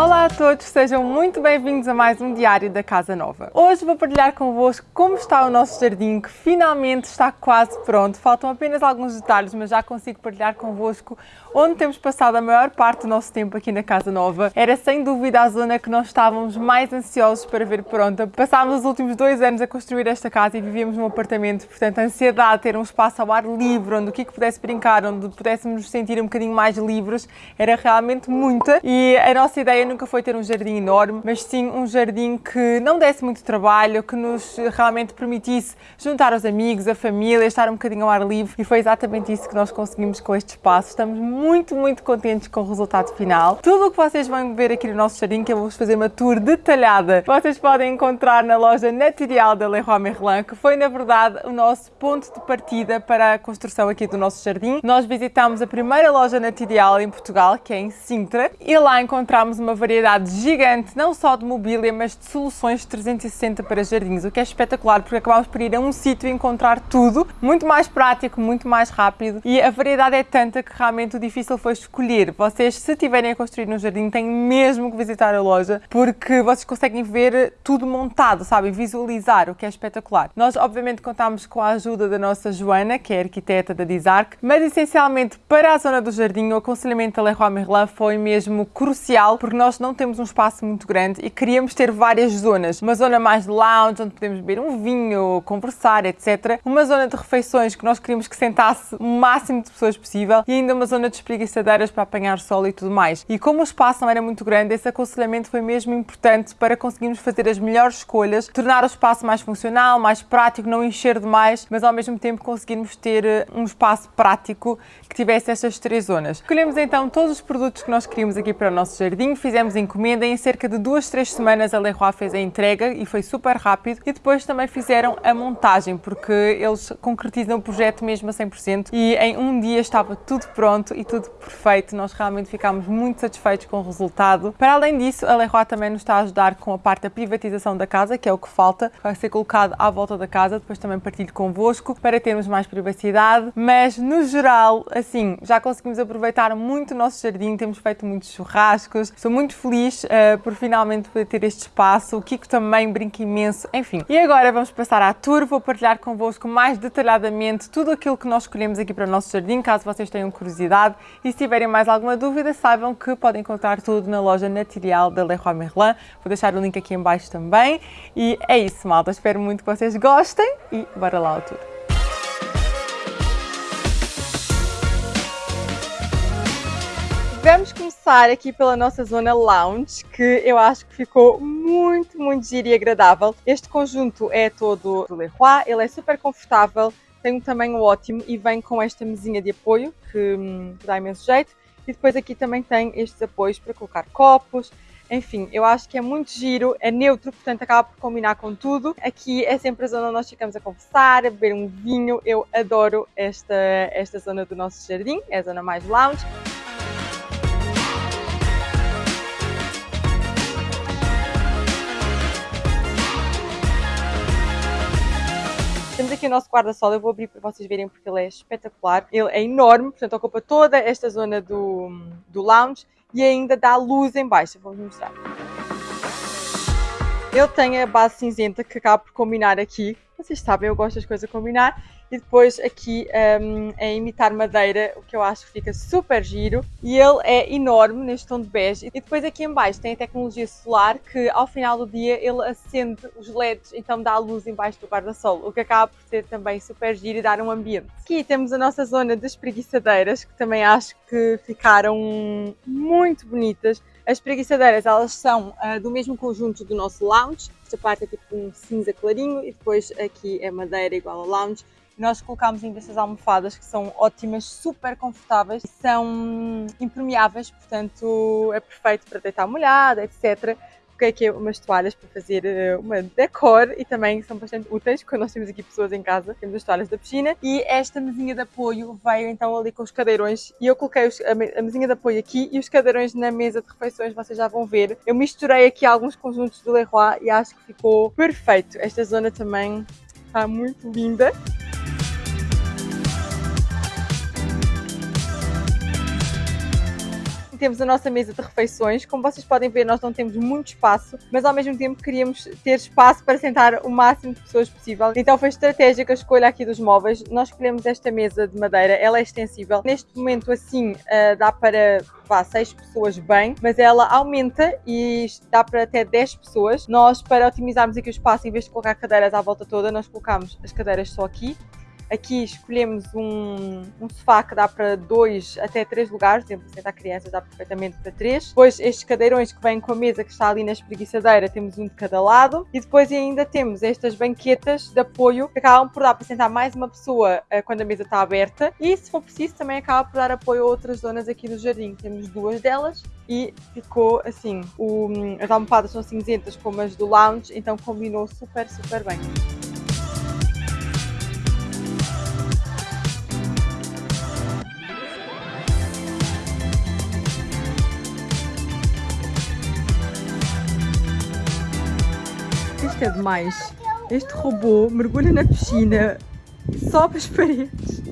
Olá a todos, sejam muito bem-vindos a mais um Diário da Casa Nova. Hoje vou partilhar convosco como está o nosso jardim, que finalmente está quase pronto. Faltam apenas alguns detalhes, mas já consigo partilhar convosco onde temos passado a maior parte do nosso tempo aqui na Casa Nova. Era sem dúvida a zona que nós estávamos mais ansiosos para ver pronta. Passámos os últimos dois anos a construir esta casa e vivíamos num apartamento, portanto a ansiedade de ter um espaço ao ar livre, onde o que pudesse brincar, onde pudéssemos nos sentir um bocadinho mais livres, era realmente muita. E a nossa ideia nunca foi ter um jardim enorme, mas sim um jardim que não desse muito trabalho, que nos realmente permitisse juntar os amigos, a família, estar um bocadinho ao ar livre e foi exatamente isso que nós conseguimos com este espaço. Estamos muito, muito contentes com o resultado final. Tudo o que vocês vão ver aqui no nosso jardim, que eu vou fazer uma tour detalhada, vocês podem encontrar na loja Natural da Leroy Merlin, que foi na verdade o nosso ponto de partida para a construção aqui do nosso jardim. Nós visitámos a primeira loja Natural em Portugal, que é em Sintra, e lá encontramos uma variedade gigante, não só de mobília, mas de soluções 360 para jardins, o que é espetacular, porque acabamos por ir a um sítio e encontrar tudo, muito mais prático, muito mais rápido, e a variedade é tanta que realmente o difícil foi escolher. Vocês, se tiverem a construir um jardim, têm mesmo que visitar a loja, porque vocês conseguem ver tudo montado, sabem, visualizar, o que é espetacular. Nós, obviamente, contámos com a ajuda da nossa Joana, que é arquiteta da Dizarc, mas essencialmente para a zona do jardim, o aconselhamento da Leroy Merlin foi mesmo crucial, porque nós não temos um espaço muito grande e queríamos ter várias zonas. Uma zona mais lounge, onde podemos beber um vinho, conversar, etc. Uma zona de refeições que nós queríamos que sentasse o máximo de pessoas possível e ainda uma zona de espreguiçadeiras para apanhar sol e tudo mais. E como o espaço não era muito grande, esse aconselhamento foi mesmo importante para conseguirmos fazer as melhores escolhas, tornar o espaço mais funcional, mais prático, não encher demais, mas ao mesmo tempo conseguirmos ter eh, um espaço prático que tivesse estas três zonas. Escolhemos então todos os produtos que nós queríamos aqui para o nosso jardim, fizemos encomenda e em cerca de duas, três semanas a Leroy fez a entrega e foi super rápido. E depois também fizeram a montagem porque eles concretizam o projeto mesmo a 100% e em um dia estava tudo pronto e tudo perfeito. Nós realmente ficámos muito satisfeitos com o resultado. Para além disso, a Leroy também nos está a ajudar com a parte da privatização da casa, que é o que falta, vai ser colocado à volta da casa, depois também partilho convosco para termos mais privacidade, mas no geral, assim, já conseguimos aproveitar muito o nosso jardim, temos feito muitos churrascos, estou muito feliz uh, por finalmente poder ter este espaço, o Kiko também brinca imenso, enfim. E agora vamos passar à tour, vou partilhar convosco mais detalhadamente tudo aquilo que nós escolhemos aqui para o nosso jardim, caso vocês tenham curiosidade. E se tiverem mais alguma dúvida, saibam que podem encontrar tudo na loja Naturial da Leroy Merlin, vou deixar o link aqui em baixo também. E é isso malta, espero muito que vocês gostem e bora lá ao tour. Vamos começar aqui pela nossa zona lounge, que eu acho que ficou muito, muito giro e agradável. Este conjunto é todo do Leroy, ele é super confortável, tem um tamanho ótimo e vem com esta mesinha de apoio, que, hum, dá imenso jeito. E depois aqui também tem estes apoios para colocar copos, enfim, eu acho que é muito giro, é neutro, portanto acaba por combinar com tudo. Aqui é sempre a zona onde nós ficamos a conversar, a beber um vinho. Eu adoro esta, esta zona do nosso jardim, é a zona mais lounge. Aqui o nosso guarda-sol, eu vou abrir para vocês verem porque ele é espetacular. Ele é enorme, portanto ocupa toda esta zona do, do lounge e ainda dá luz em baixo. Vou mostrar. Ele tem a base cinzenta que acaba por combinar aqui. Vocês sabem, eu gosto das coisas a combinar e depois aqui um, é imitar madeira, o que eu acho que fica super giro. E ele é enorme neste tom de bege. E depois aqui em baixo tem a tecnologia solar que ao final do dia ele acende os LEDs, então dá a luz embaixo do guarda-sol, o que acaba por ser também super giro e dar um ambiente. Aqui temos a nossa zona de espreguiçadeiras, que também acho que ficaram muito bonitas. As preguiçadeiras, elas são uh, do mesmo conjunto do nosso lounge. Esta parte é tipo um cinza clarinho e depois aqui é madeira igual ao lounge nós colocámos ainda estas almofadas que são ótimas, super confortáveis, são impermeáveis, portanto é perfeito para deitar molhada, etc. Coloquei aqui umas toalhas para fazer eh, uma decor e também são bastante úteis quando nós temos aqui pessoas em casa. Temos as toalhas da piscina e esta mesinha de apoio veio então ali com os cadeirões e eu coloquei a mesinha de apoio aqui e os cadeirões na mesa de refeições, vocês já vão ver. Eu misturei aqui alguns conjuntos do Leroy e acho que ficou perfeito. Esta zona também está muito linda. Temos a nossa mesa de refeições. Como vocês podem ver, nós não temos muito espaço, mas ao mesmo tempo queríamos ter espaço para sentar o máximo de pessoas possível. Então foi estratégica a escolha aqui dos móveis. Nós escolhemos esta mesa de madeira, ela é extensível. Neste momento assim uh, dá para vá, 6 pessoas bem, mas ela aumenta e dá para até 10 pessoas. Nós, para otimizarmos aqui o espaço, em vez de colocar cadeiras à volta toda, nós colocamos as cadeiras só aqui Aqui escolhemos um, um sofá que dá para dois até três lugares, por exemplo, sentar crianças dá perfeitamente para três. Depois estes cadeirões que vêm com a mesa que está ali na espreguiçadeira, temos um de cada lado. E depois ainda temos estas banquetas de apoio que acabam por dar para sentar mais uma pessoa uh, quando a mesa está aberta. E se for preciso também acaba por dar apoio a outras zonas aqui do jardim. Temos duas delas e ficou assim. O, as almofadas são cinzentas como as do lounge, então combinou super, super bem. Isto é demais. Este robô mergulha na piscina, sobe as paredes,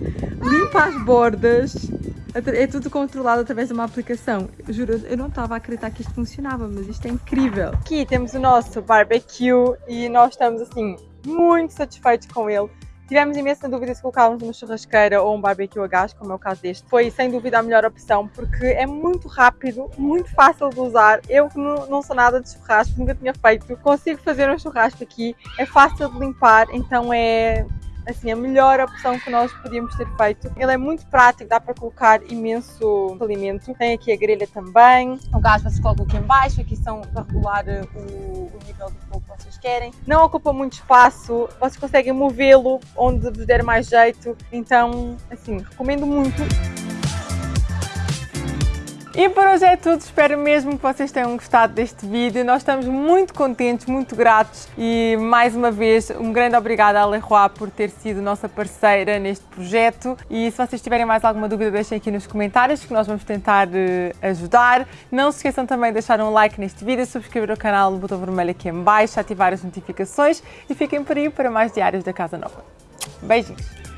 limpa as bordas. É tudo controlado através de uma aplicação. Juro, eu não estava a acreditar que isto funcionava, mas isto é incrível. Aqui temos o nosso barbecue e nós estamos assim muito satisfeitos com ele. Tivemos imensa dúvida se colocávamos uma churrasqueira ou um barbecue a gás, como é o caso deste. Foi sem dúvida a melhor opção porque é muito rápido, muito fácil de usar. Eu que não, sou nada de churrasco, nunca tinha feito, consigo fazer um churrasco aqui. É fácil de limpar, então é assim, a melhor opção que nós podíamos ter feito. Ele é muito prático, dá para colocar imenso alimento. Tem aqui a grelha também. O gás vocês colocam aqui em baixo, aqui são para regular o, o nível do fogo que vocês querem. Não ocupa muito espaço, vocês conseguem movê-lo onde vos der mais jeito. Então, assim, recomendo muito. E por hoje é tudo, espero mesmo que vocês tenham gostado deste vídeo. Nós estamos muito contentes, muito gratos e mais uma vez um grande obrigada à Leroy por ter sido nossa parceira neste projeto e se vocês tiverem mais alguma dúvida deixem aqui nos comentários que nós vamos tentar uh, ajudar. Não se esqueçam também de deixar um like neste vídeo, subscrever o canal no botão vermelho aqui em baixo, ativar as notificações e fiquem por aí para mais diários da Casa Nova. Beijinhos!